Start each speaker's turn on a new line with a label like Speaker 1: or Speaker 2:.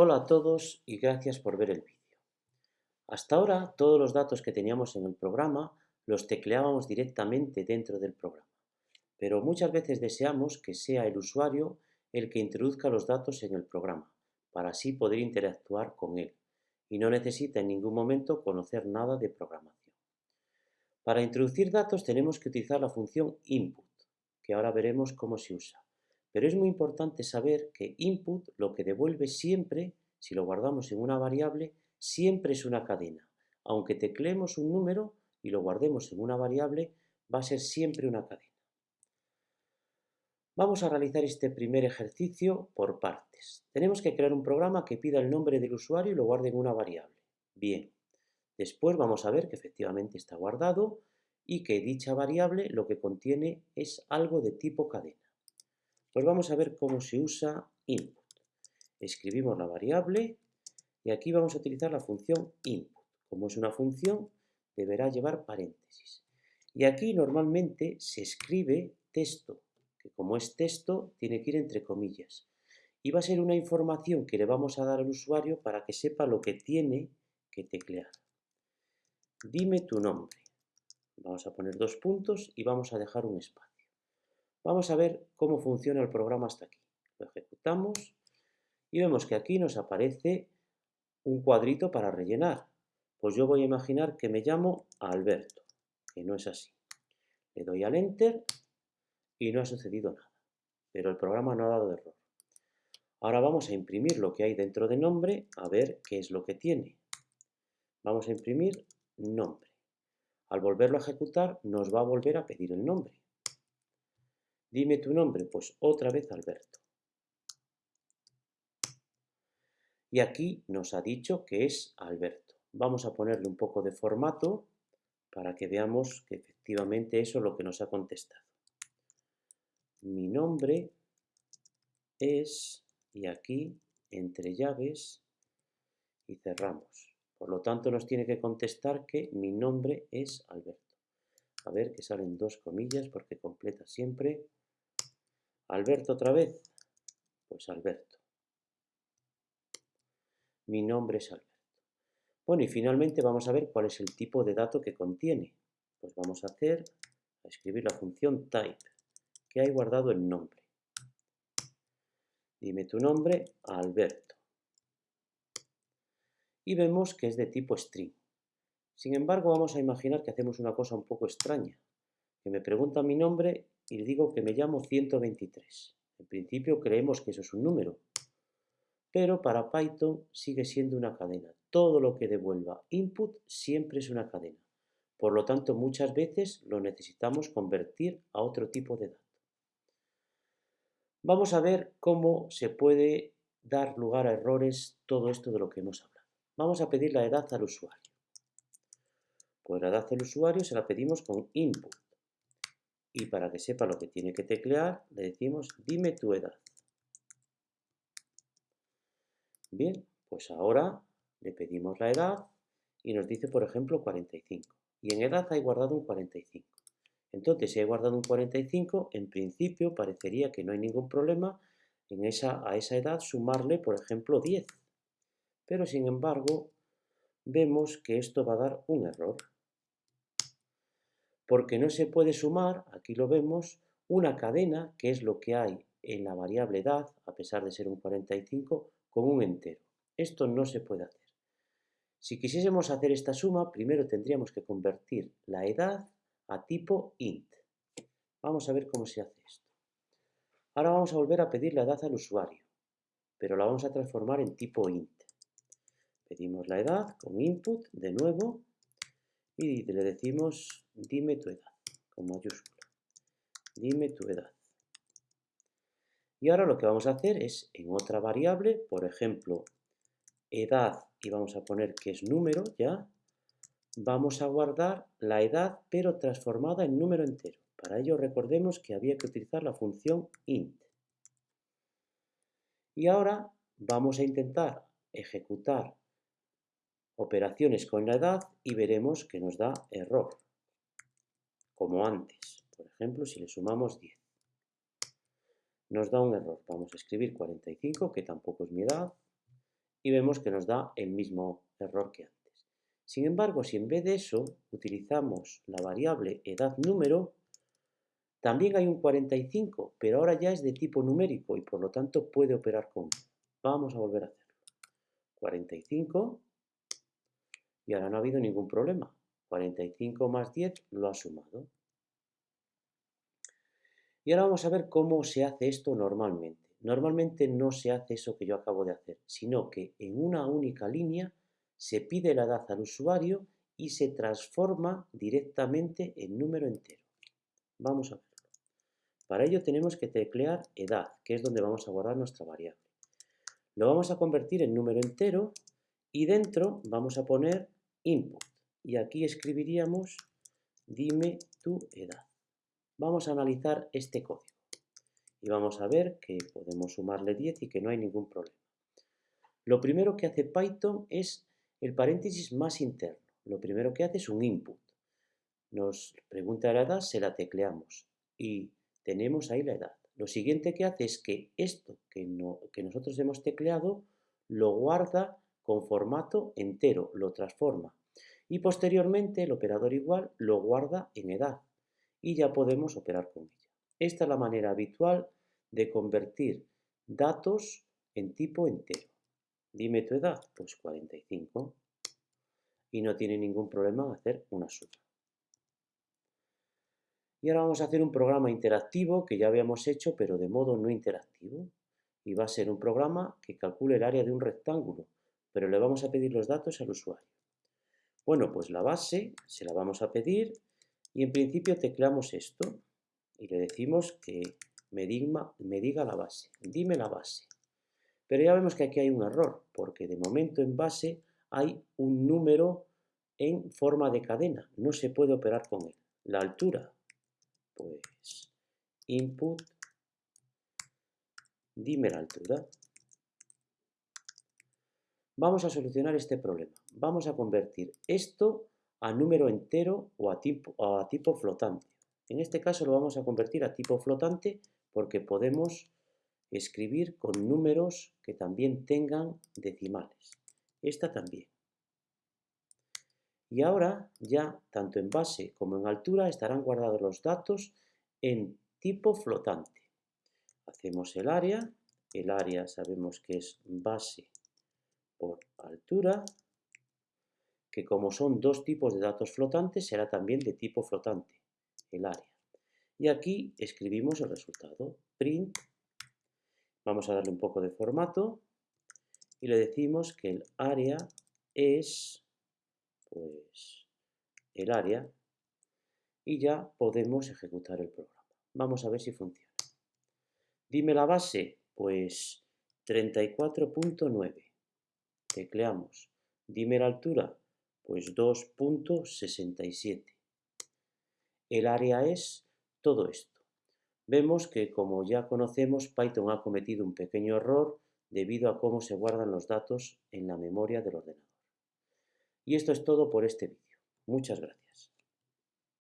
Speaker 1: Hola a todos y gracias por ver el vídeo. Hasta ahora todos los datos que teníamos en el programa los tecleábamos directamente dentro del programa, pero muchas veces deseamos que sea el usuario el que introduzca los datos en el programa, para así poder interactuar con él, y no necesita en ningún momento conocer nada de programación. Para introducir datos tenemos que utilizar la función input, que ahora veremos cómo se usa. Pero es muy importante saber que input lo que devuelve siempre, si lo guardamos en una variable, siempre es una cadena. Aunque tecleemos un número y lo guardemos en una variable, va a ser siempre una cadena. Vamos a realizar este primer ejercicio por partes. Tenemos que crear un programa que pida el nombre del usuario y lo guarde en una variable. Bien, después vamos a ver que efectivamente está guardado y que dicha variable lo que contiene es algo de tipo cadena. Pues vamos a ver cómo se usa input. Escribimos la variable y aquí vamos a utilizar la función input. Como es una función, deberá llevar paréntesis. Y aquí normalmente se escribe texto, que como es texto, tiene que ir entre comillas. Y va a ser una información que le vamos a dar al usuario para que sepa lo que tiene que teclear. Dime tu nombre. Vamos a poner dos puntos y vamos a dejar un espacio. Vamos a ver cómo funciona el programa hasta aquí. Lo ejecutamos y vemos que aquí nos aparece un cuadrito para rellenar. Pues yo voy a imaginar que me llamo Alberto, que no es así. Le doy al Enter y no ha sucedido nada, pero el programa no ha dado error. Ahora vamos a imprimir lo que hay dentro de nombre, a ver qué es lo que tiene. Vamos a imprimir nombre. Al volverlo a ejecutar nos va a volver a pedir el nombre. Dime tu nombre, pues otra vez Alberto. Y aquí nos ha dicho que es Alberto. Vamos a ponerle un poco de formato para que veamos que efectivamente eso es lo que nos ha contestado. Mi nombre es, y aquí, entre llaves, y cerramos. Por lo tanto, nos tiene que contestar que mi nombre es Alberto. A ver, que salen dos comillas porque completa siempre. ¿Alberto otra vez? Pues Alberto. Mi nombre es Alberto. Bueno, y finalmente vamos a ver cuál es el tipo de dato que contiene. Pues vamos a hacer, a escribir la función type, que hay guardado el nombre. Dime tu nombre, Alberto. Y vemos que es de tipo string. Sin embargo, vamos a imaginar que hacemos una cosa un poco extraña, que me pregunta mi nombre y le digo que me llamo 123. En principio creemos que eso es un número, pero para Python sigue siendo una cadena. Todo lo que devuelva input siempre es una cadena. Por lo tanto, muchas veces lo necesitamos convertir a otro tipo de dato. Vamos a ver cómo se puede dar lugar a errores todo esto de lo que hemos hablado. Vamos a pedir la edad al usuario. Pues la edad del usuario se la pedimos con input y para que sepa lo que tiene que teclear, le decimos dime tu edad. Bien, pues ahora le pedimos la edad y nos dice, por ejemplo, 45. Y en edad hay guardado un 45. Entonces, si hay guardado un 45, en principio parecería que no hay ningún problema en esa, a esa edad sumarle, por ejemplo, 10. Pero, sin embargo, vemos que esto va a dar un error porque no se puede sumar, aquí lo vemos, una cadena, que es lo que hay en la variable edad, a pesar de ser un 45, con un entero. Esto no se puede hacer. Si quisiésemos hacer esta suma, primero tendríamos que convertir la edad a tipo int. Vamos a ver cómo se hace esto. Ahora vamos a volver a pedir la edad al usuario, pero la vamos a transformar en tipo int. Pedimos la edad con input de nuevo y le decimos dime tu edad, con mayúscula. Dime tu edad. Y ahora lo que vamos a hacer es en otra variable, por ejemplo, edad, y vamos a poner que es número ya, vamos a guardar la edad pero transformada en número entero. Para ello recordemos que había que utilizar la función int. Y ahora vamos a intentar ejecutar operaciones con la edad y veremos que nos da error, como antes. Por ejemplo, si le sumamos 10. Nos da un error. Vamos a escribir 45, que tampoco es mi edad, y vemos que nos da el mismo error que antes. Sin embargo, si en vez de eso utilizamos la variable edad número, también hay un 45, pero ahora ya es de tipo numérico y por lo tanto puede operar con Vamos a volver a hacerlo. 45 y ahora no ha habido ningún problema. 45 más 10 lo ha sumado. Y ahora vamos a ver cómo se hace esto normalmente. Normalmente no se hace eso que yo acabo de hacer, sino que en una única línea se pide la edad al usuario y se transforma directamente en número entero. Vamos a verlo. Para ello tenemos que teclear edad, que es donde vamos a guardar nuestra variable. Lo vamos a convertir en número entero y dentro vamos a poner input. Y aquí escribiríamos dime tu edad. Vamos a analizar este código y vamos a ver que podemos sumarle 10 y que no hay ningún problema. Lo primero que hace Python es el paréntesis más interno. Lo primero que hace es un input. Nos pregunta la edad, se la tecleamos y tenemos ahí la edad. Lo siguiente que hace es que esto que, no, que nosotros hemos tecleado lo guarda con formato entero, lo transforma. Y posteriormente el operador igual lo guarda en edad y ya podemos operar con ella. Esta es la manera habitual de convertir datos en tipo entero. Dime tu edad, pues 45. Y no tiene ningún problema en hacer una suma. Y ahora vamos a hacer un programa interactivo que ya habíamos hecho, pero de modo no interactivo. Y va a ser un programa que calcule el área de un rectángulo, pero le vamos a pedir los datos al usuario. Bueno, pues la base se la vamos a pedir y en principio tecleamos esto y le decimos que me, me diga la base, dime la base. Pero ya vemos que aquí hay un error, porque de momento en base hay un número en forma de cadena, no se puede operar con él. La altura, pues input, dime la altura. Vamos a solucionar este problema. Vamos a convertir esto a número entero o a tipo, a tipo flotante. En este caso lo vamos a convertir a tipo flotante porque podemos escribir con números que también tengan decimales. Esta también. Y ahora ya, tanto en base como en altura, estarán guardados los datos en tipo flotante. Hacemos el área. El área sabemos que es base por altura que como son dos tipos de datos flotantes, será también de tipo flotante, el área. Y aquí escribimos el resultado, print, vamos a darle un poco de formato, y le decimos que el área es, pues, el área, y ya podemos ejecutar el programa. Vamos a ver si funciona. Dime la base, pues 34.9. Tecleamos. Dime la altura, pues 2.67. El área es todo esto. Vemos que, como ya conocemos, Python ha cometido un pequeño error debido a cómo se guardan los datos en la memoria del ordenador. Y esto es todo por este vídeo. Muchas gracias.